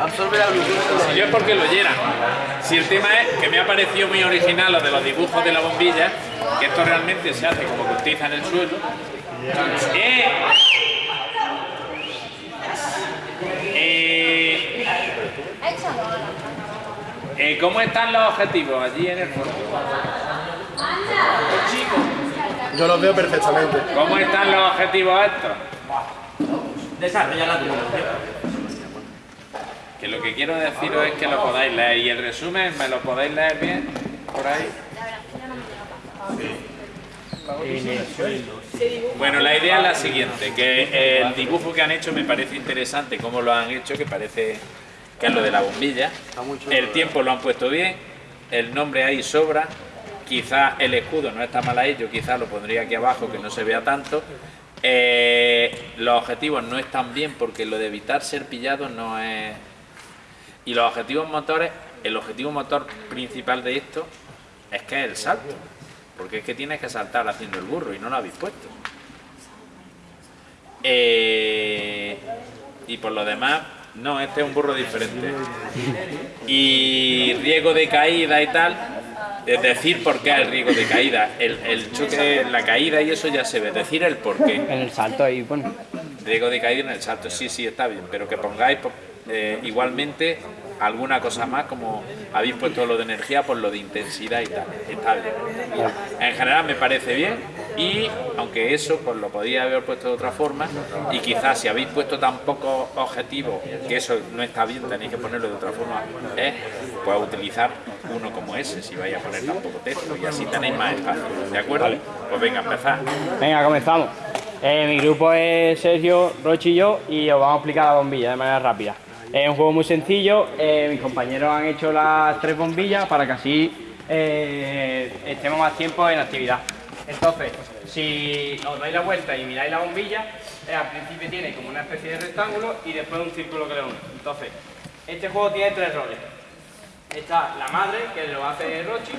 Absorbe la luz. Si yo es porque lo llenan. Si el tema es que me ha parecido muy original lo de los dibujos de la bombilla, que esto realmente se hace como cortiza en el suelo. Eh, eh, eh, ¿Cómo están los objetivos allí en el fondo? Yo los veo perfectamente. ¿Cómo están los objetivos estos? Desarrolla la tecnología. Que lo que quiero deciros es que lo podáis leer y el resumen me lo podéis leer bien por ahí. Bueno, la idea es la siguiente, que el dibujo que han hecho me parece interesante, cómo lo han hecho, que parece que es lo de la bombilla. El tiempo lo han puesto bien, el nombre ahí sobra, quizás el escudo no está mal ahí, yo quizás lo pondría aquí abajo que no se vea tanto. Eh, los objetivos no están bien porque lo de evitar ser pillado no es... Y los objetivos motores, el objetivo motor principal de esto es que es el salto. Porque es que tienes que saltar haciendo el burro y no lo habéis puesto. Eh, y por lo demás, no, este es un burro diferente. Y riesgo de caída y tal, es decir por qué el riesgo de caída. El, el choque, la caída y eso ya se ve, decir el por qué. En el salto ahí pone. Riesgo de caída en el salto, sí, sí, está bien, pero que pongáis eh, igualmente alguna cosa más, como habéis puesto lo de energía por lo de intensidad y tal. En general me parece bien y aunque eso pues lo podía haber puesto de otra forma y quizás si habéis puesto tan pocos objetivos que eso no está bien, tenéis que ponerlo de otra forma, es pues utilizar uno como ese si vais a poner tan poco texto y así tenéis más espacio. ¿De acuerdo? Pues venga, empezar. Venga, comenzamos. Eh, mi grupo es Sergio, Rochi y yo y os vamos a explicar la bombilla de manera rápida. Es un juego muy sencillo, eh, mis compañeros han hecho las tres bombillas para que así eh, estemos más tiempo en actividad. Entonces, si os dais la vuelta y miráis la bombilla, eh, al principio tiene como una especie de rectángulo y después un círculo que le une. Entonces, este juego tiene tres roles. Está la madre, que lo hace Rochi,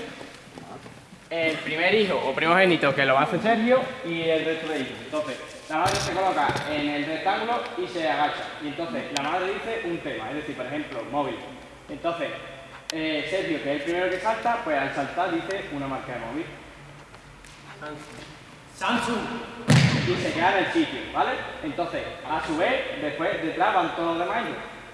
el primer hijo o primogénito, que lo hace Sergio, y el resto de hijos. Entonces, la madre se coloca en el rectángulo y se agacha. Y entonces la madre dice un tema, es decir, por ejemplo, móvil. Entonces, eh, Sergio, que es el primero que salta, pues al saltar dice una marca de móvil. Samsung. Y se queda en el sitio, ¿vale? Entonces, a su vez, después detrás van todos los demás.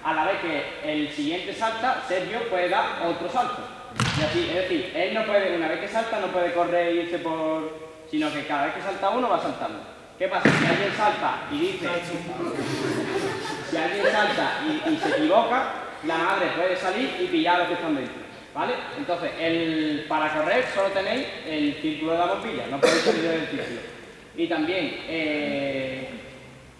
A la vez que el siguiente salta, Sergio puede dar otro salto. Es decir, él no puede, una vez que salta, no puede correr e irse por... sino que cada vez que salta uno va saltando. ¿Qué pasa? Si alguien salta y dice... Si alguien salta y, y se equivoca, la madre puede salir y pillar a los que están dentro. ¿Vale? Entonces, el, para correr solo tenéis el círculo de la bombilla, no podéis salir del círculo. Y también, eh,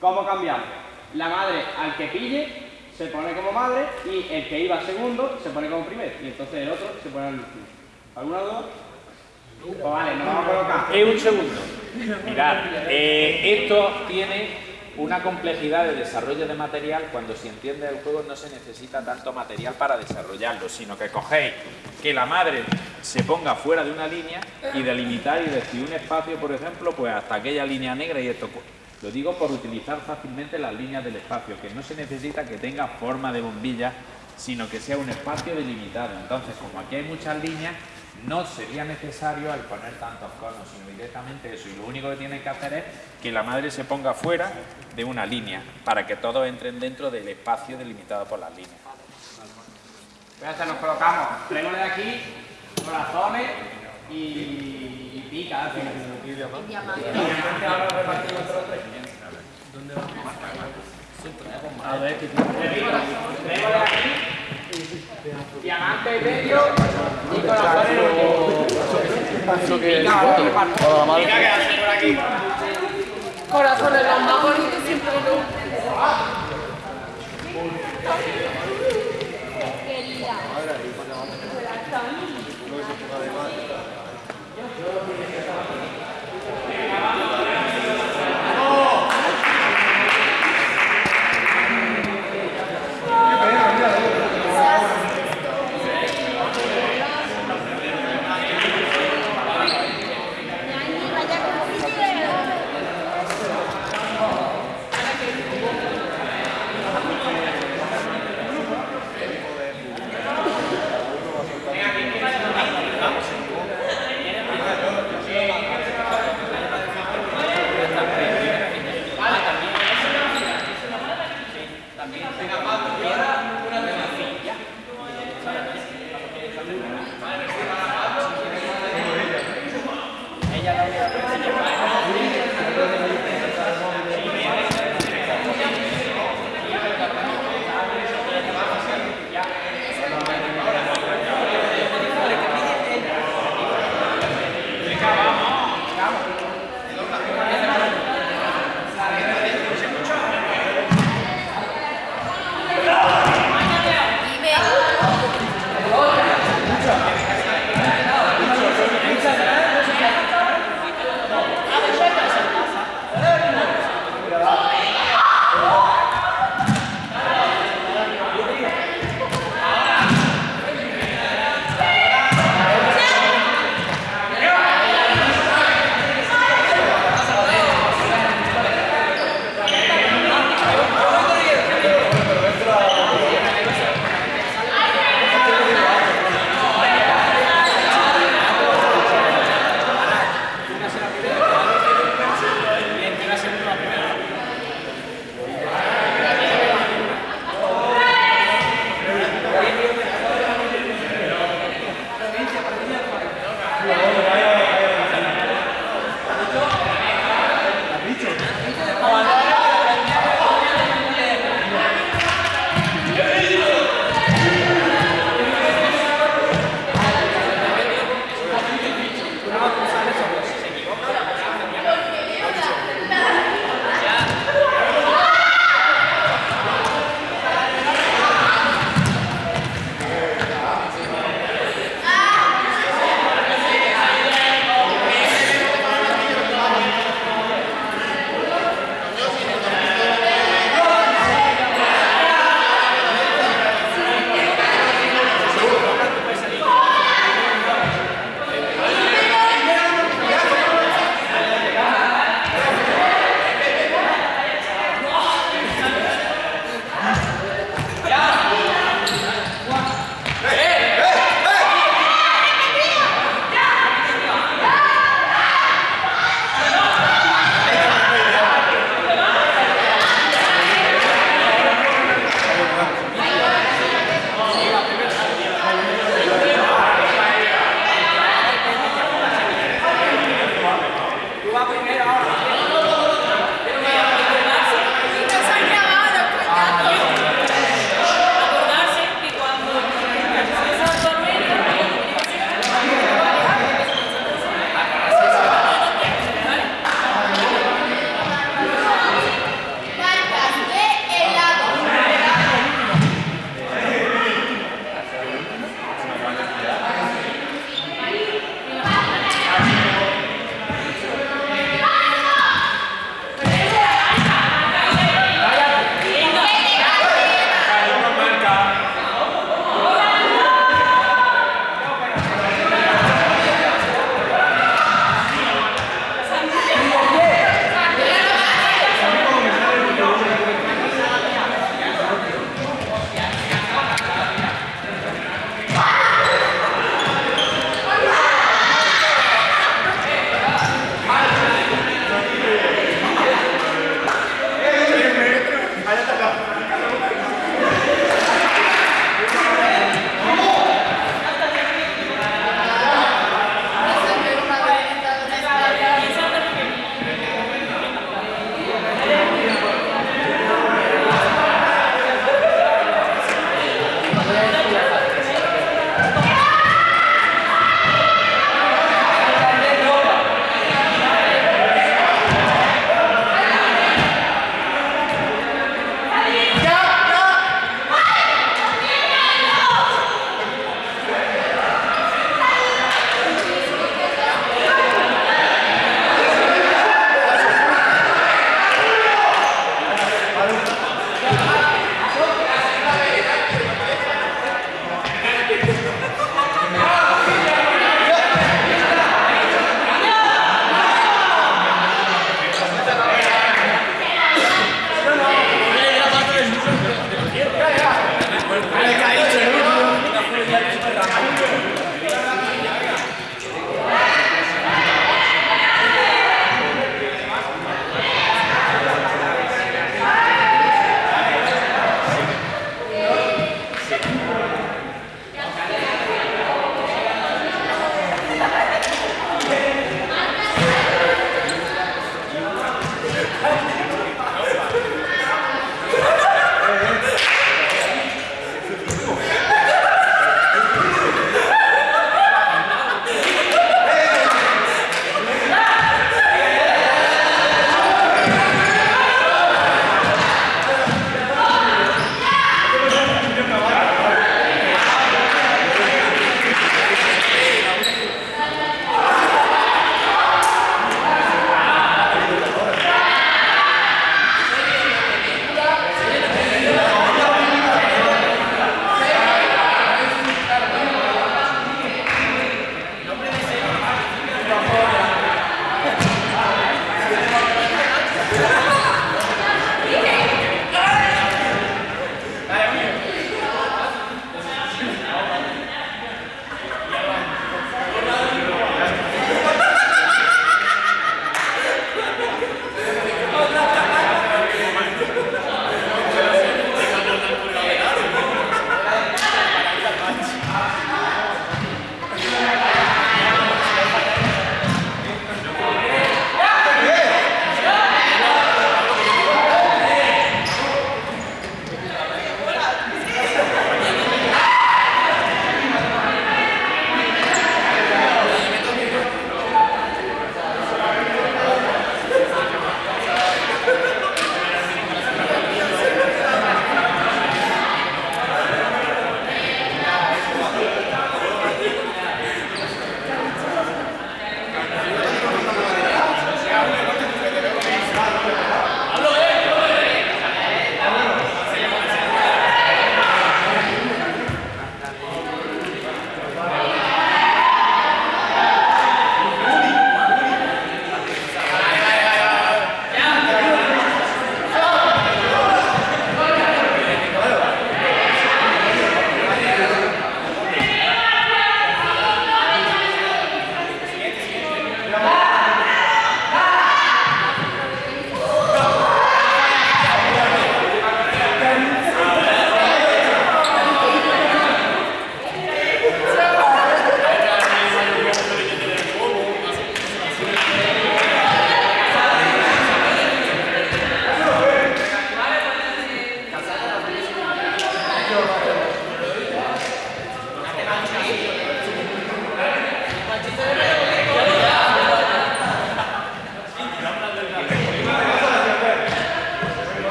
¿cómo cambiamos? La madre al que pille se pone como madre y el que iba segundo se pone como primero y entonces el otro se pone al último. ¿Alguna duda? Pues vale, nos vamos a colocar. Eh, un segundo. Mirad, eh, esto tiene una complejidad de desarrollo de material cuando se entiende el juego no se necesita tanto material para desarrollarlo, sino que cogéis que la madre se ponga fuera de una línea y delimitar y decir un espacio, por ejemplo, pues hasta aquella línea negra y esto. Lo digo por utilizar fácilmente las líneas del espacio, que no se necesita que tenga forma de bombilla, sino que sea un espacio delimitado. Entonces, como aquí hay muchas líneas, no sería necesario al poner tantos conos, sino directamente eso. Y lo único que tienen que hacer es que la madre se ponga fuera de una línea, para que todos entren dentro del espacio delimitado por las líneas. Entonces nos colocamos frenos de aquí, corazones y, y pica al final. Y diamante ahora repartimos los tres. ¿Dónde va? A ver, que Frenos de aquí, diamante medio y corazones en último. Pica que hace por aquí. Corazones, los más bonitos siempre.